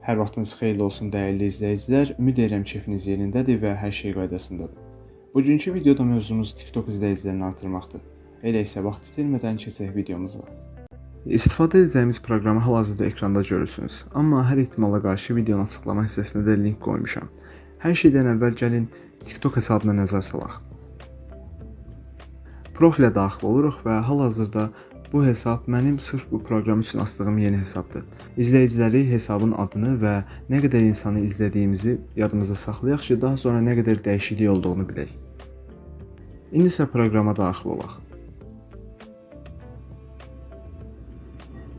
Hər vaxtınız xeyirli olsun dəyərli izləyicilər. Ümid edirəm keyfiniz yerindədir və hər şey qaydasındadır. Bugünkü videoda mövzumuz TikTok izləyicilərini artırmaqdır. Elə isə vaxt itirmədən keçək videomuza. İstifadə edəcəyimiz proqramı hal-hazırda ekranda görürsünüz. Amma hər ehtimala qarşı videonun açıqlama hissəsinə də link qoymuşam. Hər şeydən əvvəl gəlin TikTok hesabına nəzər salaq. Profilə daxil oluruq və hal-hazırda bu hesab mənim sırf bu proqram üçün açdığım yeni hesabdır. İzləyiciləri hesabın adını və nə qədər insanı izlədiyimizi yadımızda saxlayaq ki, daha sonra nə qədər dəyişiklik olduğunu bilək. İndi isə proqrama daxil olaq.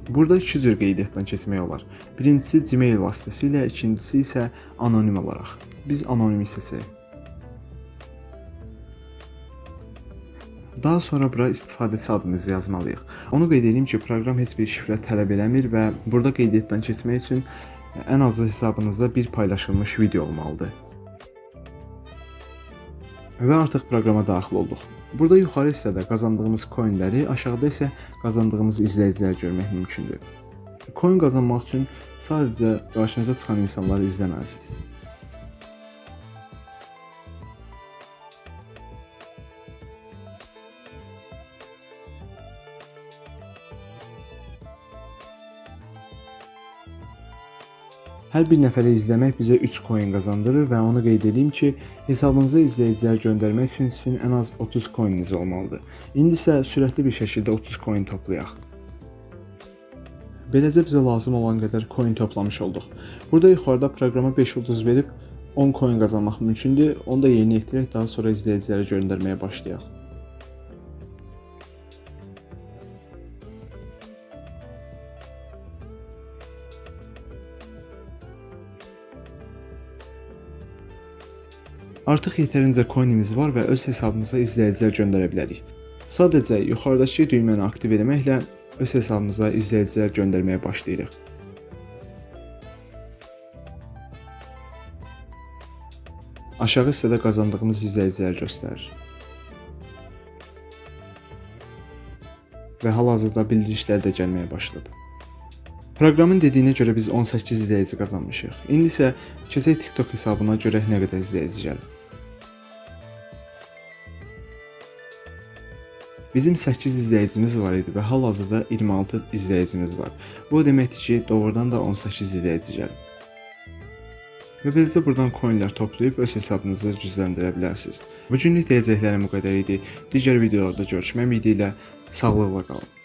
Burada iki cür qeydiyyatdan keçmək olar. Birincisi Gmail vasitəsilə, ikincisi isə anonim olaraq. Biz anonimi seçək. Daha sonra bura istifadəçi adımızı yazmalıyıq. Onu qeyd edeyim ki, proqram heç bir şifrə tələb eləmir və burada qeydiyyatdan keçmək üçün ən azı hesabınızda bir paylaşılmış video olmalıdır. Və artıq proqrama daxil olduq. Burada yuxarı hissədə qazandığımız coinləri, aşağıda isə qazandığımız izləyicilər görmək mümkündür. Coin qazanmaq üçün sadəcə qarşınıza çıxan insanları izləməlisiniz. Hər bir nəfəri izləmək bizə 3 coin qazandırır və onu qeyd edeyim ki, hesabınıza izləyicilər göndərmək üçün sizin ən az 30 coininiz olmalıdır. İndi isə sürətli bir şəkildə 30 coin toplayaq. Beləcə bizə lazım olan qədər coin toplamış olduq. Burada yuxarıda proqrama 5 ulduz verib 10 coin qazanmaq mümkündür. Onu da yerinə yetirək, daha sonra izləyicilərə göndərməyə başlayaq. Artıq yetərincə coinimiz var və öz hesabımıza izləyicilər göndərə bilərik. Sadəcə yuxarıdakı düyməni aktiv etməklə öz hesabımıza izləyicilər göndərməyə başlayırıq. Aşağı hissədə qazandığımız izləyicilər göstərir. Və hal-hazırda bildirişlər də gəlməyə başladı. Proqramın dediyinə görə biz 18 izləyici qazanmışıq. İndi isə keçək TikTok hesabına görək nə qədər izləyici gəlir. Bizim 8 izləyicimiz var idi və hal-hazırda 26 izləyicimiz var. Bu deməkdir ki, doğrudan da 18 izləyici gəlir. Və beləcə buradan coinlər toplayıb öz hesabınızı gücləndirə bilərsiniz. Bu günlük deyəcəklərim bu qədər idi. Digər videolarda görüşmək ümidi ilə sağlıqla qalın.